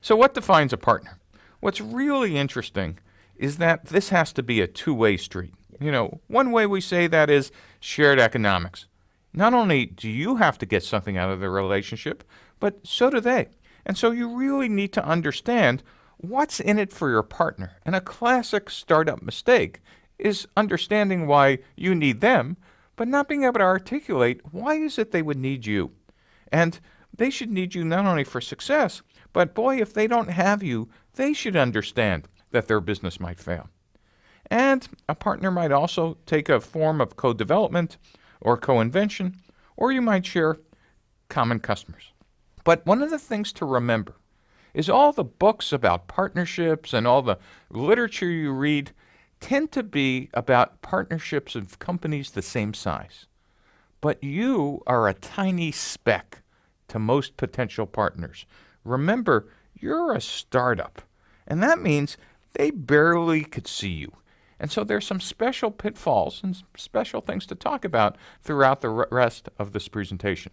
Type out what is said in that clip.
So what defines a partner? What's really interesting is that this has to be a two-way street. You know, one way we say that is shared economics. Not only do you have to get something out of the relationship, but so do they. And so you really need to understand what's in it for your partner. And a classic startup mistake is understanding why you need them, but not being able to articulate why is it they would need you. And they should need you not only for success, but boy, if they don't have you, they should understand that their business might fail. And a partner might also take a form of co-development or co-invention, or you might share common customers. But one of the things to remember is all the books about partnerships and all the literature you read tend to be about partnerships of companies the same size. But you are a tiny speck to most potential partners. Remember, you're a startup, and that means they barely could see you. And so there's some special pitfalls and special things to talk about throughout the rest of this presentation.